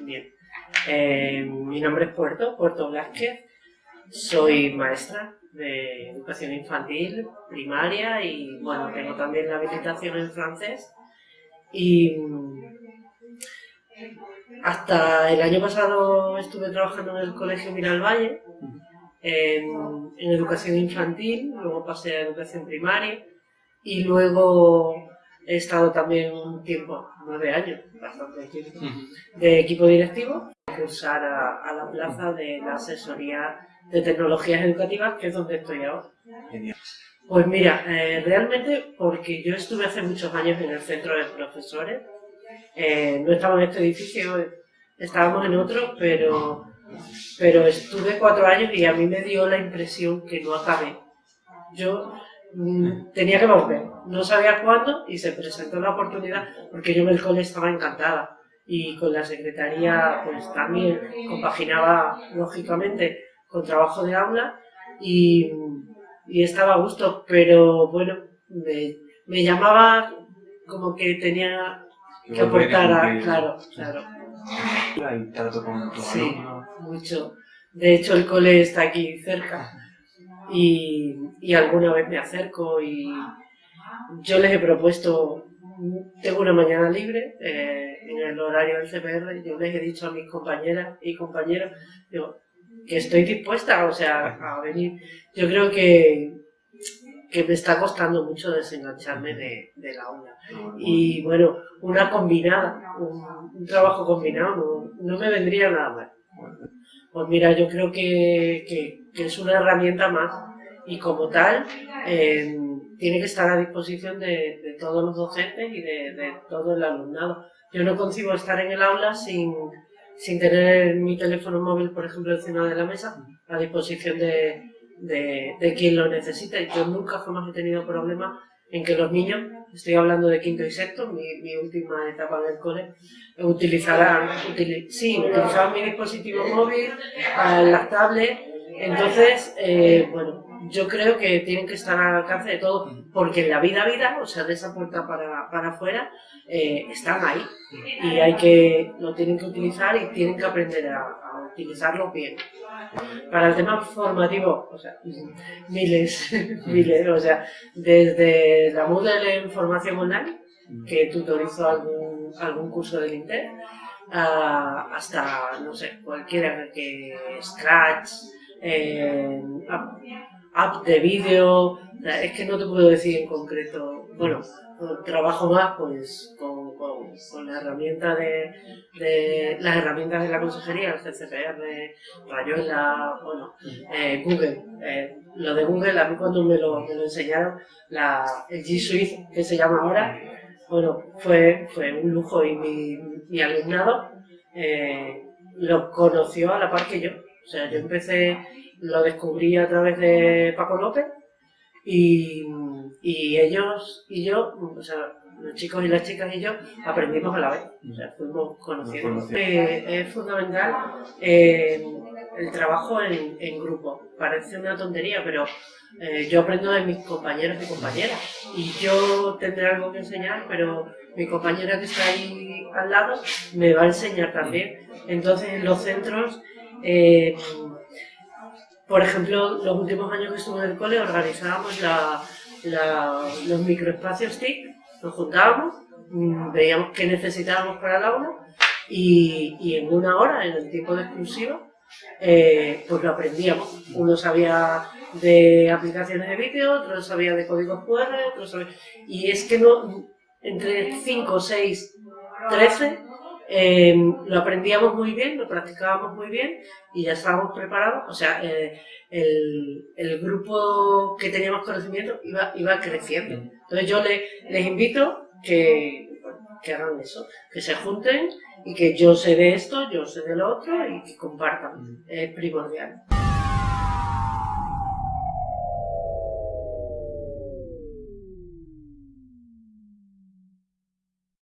Bien. Eh, mi nombre es Puerto, Puerto Blasquez. Soy maestra de educación infantil, primaria y bueno, tengo también la habilitación en francés. Y mm, hasta el año pasado estuve trabajando en el Colegio Miralvalle en, en educación infantil, luego pasé a educación primaria y luego he estado también un tiempo, nueve años, bastante tiempo, de equipo directivo, cursar a, a la plaza de la asesoría de tecnologías educativas, que es donde estoy ahora. Genial. Pues mira, eh, realmente porque yo estuve hace muchos años en el centro de profesores, eh, no estaba en este edificio, estábamos en otro, pero, pero estuve cuatro años y a mí me dio la impresión que no acabé. Yo tenía que volver, no sabía cuándo y se presentó la oportunidad porque yo en el cole estaba encantada. Y con la secretaría pues también compaginaba lógicamente con trabajo de aula y, y estaba a gusto, pero bueno, me, me llamaba como que tenía que aportar a, claro, claro, Hay trato con tus Sí. mucho. De hecho el cole está aquí cerca y, alguna vez me acerco y yo les he propuesto, tengo una mañana libre eh, en el horario del CPR, yo les he dicho a mis compañeras y compañeros que estoy dispuesta, o sea, a venir. Yo creo que, que me está costando mucho desengancharme de, de la aula. Y bueno, una combinada, un, un trabajo combinado no, no me vendría nada mal. Pues mira, yo creo que, es una herramienta más y como tal eh, tiene que estar a disposición de, todos los docentes y de, todo el alumnado. Yo no concibo estar en el aula sin, tener mi teléfono móvil, por ejemplo, encima de la mesa, a disposición de, de, de quien lo necesite. Yo nunca jamás he tenido problemas en que los niños, estoy hablando de quinto y sexto, mi, mi última etapa del cole, utilizaran, utili- sí, utilizaban mi dispositivo móvil, a las tablets, entonces, eh, bueno, yo creo que tienen que estar al alcance de todo, porque en la vida vida, o sea, de esa puerta para, para afuera, eh, están ahí. Y hay que, lo tienen que utilizar y tienen que aprender a, a utilizarlo bien. Para el tema formativo, o sea, miles, miles, o sea, desde la Moodle en formación online, que tutorizo algún, algún curso del Inter, a- hasta, no sé, cualquiera que Scratch, eh, app de vídeo, es que no te puedo decir en concreto, bueno, trabajo más pues con, con, con la herramienta de, las herramientas de la consejería, el CCPR, Rayuela, bueno, eh, Google. Eh, lo de Google, a mí cuando me lo, enseñaron, la, el G Suite, que se llama ahora, bueno, fue, un lujo y mi, mi alumnado eh, lo conoció a la par que yo. O sea, yo empecé, lo descubrí a través de Paco López y, y ellos y yo, o sea, los chicos y las chicas y yo aprendimos a la vez. O sea, fuimos conociendo. Eh, es fundamental eh, el trabajo en, en grupo. Parece una tontería, pero eh, yo aprendo de mis compañeros y compañeras. Y yo tendré algo que enseñar, pero mi compañera que está ahí al lado me va a enseñar también. Entonces, en los centros, eh, por ejemplo, los últimos años que estuve en el cole organizábamos la- los microespacios TIC, nos juntábamos, mm, veíamos qué necesitábamos para el aula y, y en una hora, en el tiempo de exclusiva, eh, pues lo aprendíamos. Uno sabía de aplicaciones de vídeo, otro sabía de códigos QR, otro sabía... Y es que no, entre 5, 6, 13, eh, lo aprendíamos muy bien, lo practicábamos muy bien y ya estábamos preparados. O sea, eh, el, el grupo que teníamos conocimiento iba, iba creciendo. Entonces yo le- les invito que, que hagan eso, que se junten y que yo sé de esto, yo sé de lo otro y que compartan. Es primordial.